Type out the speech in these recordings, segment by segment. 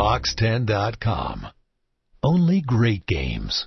Box10.com. Only great games.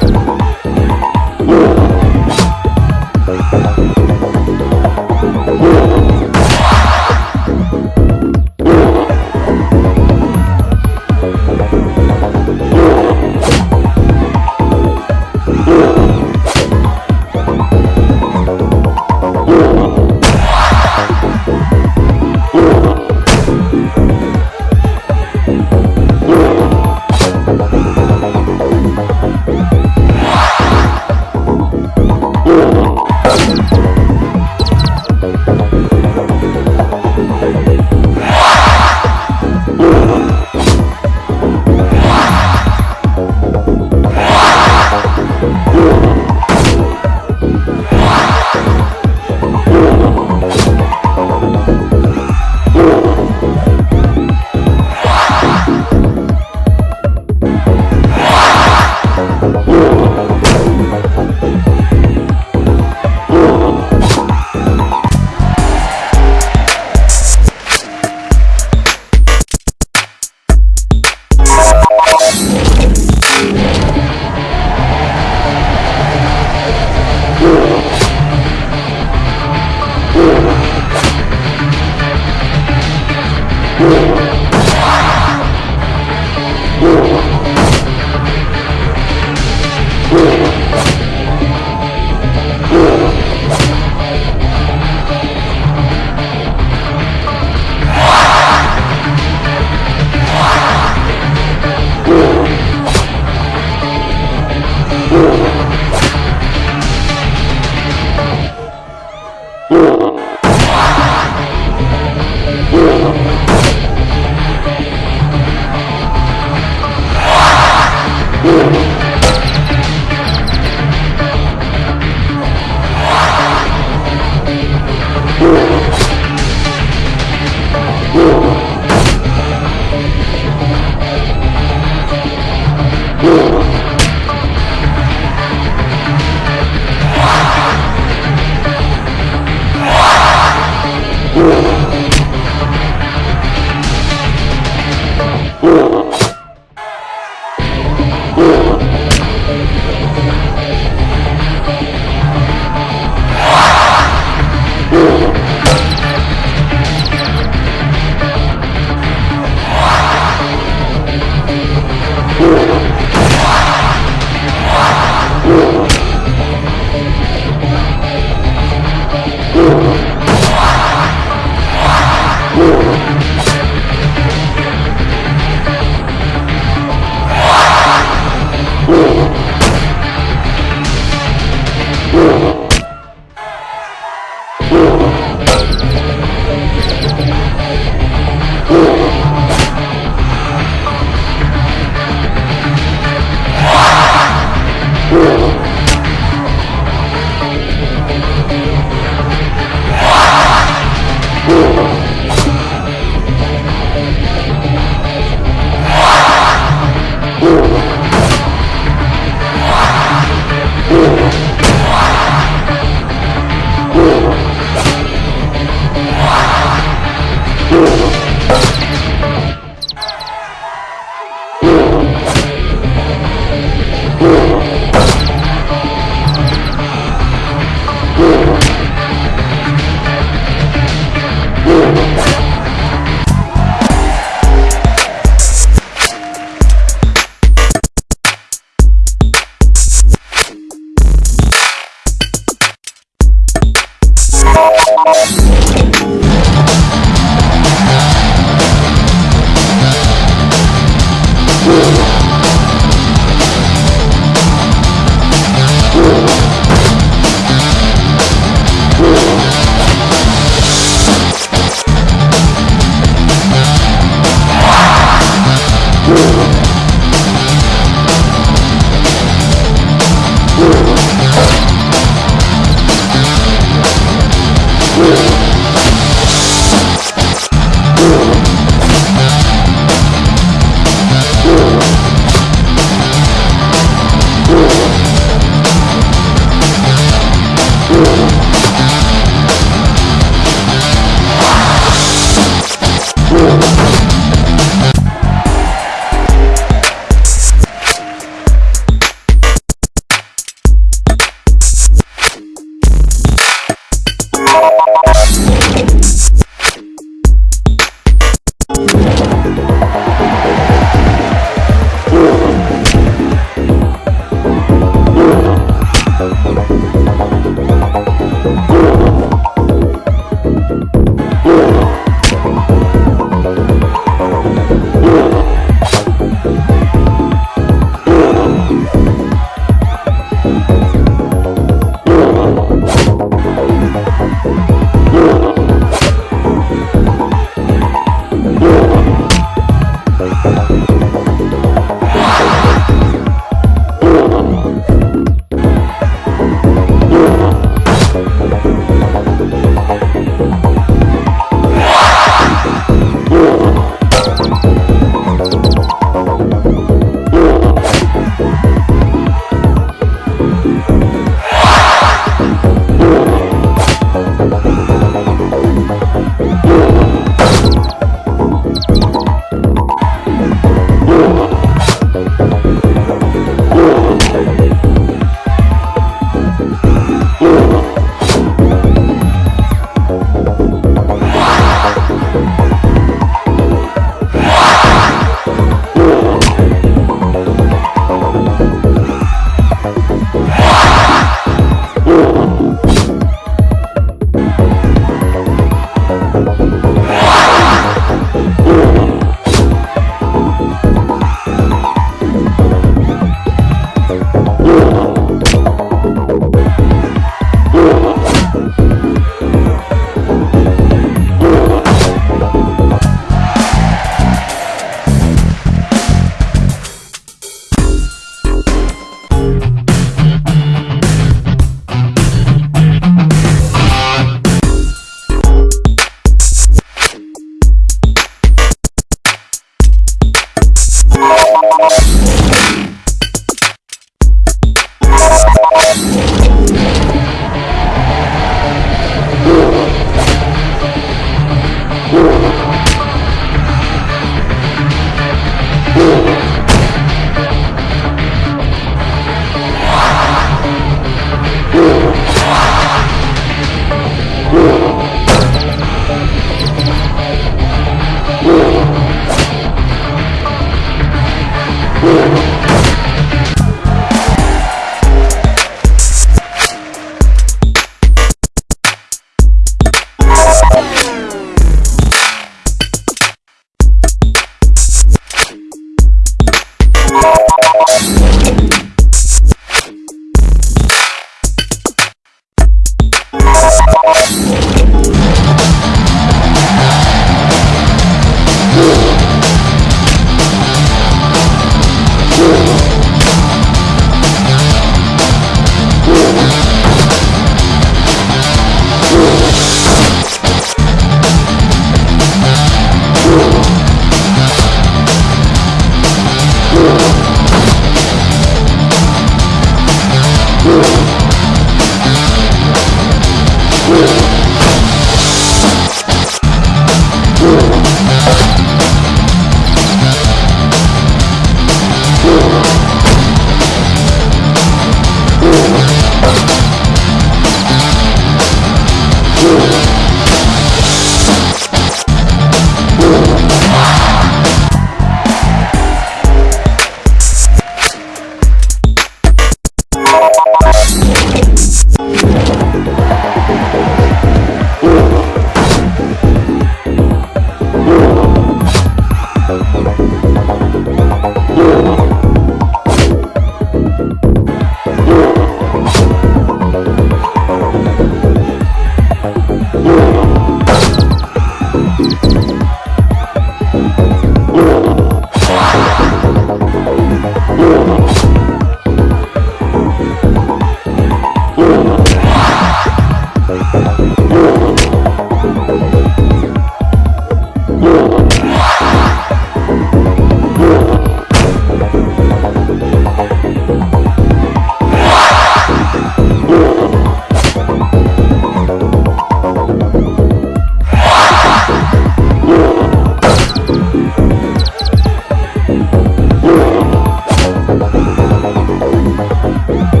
Bye.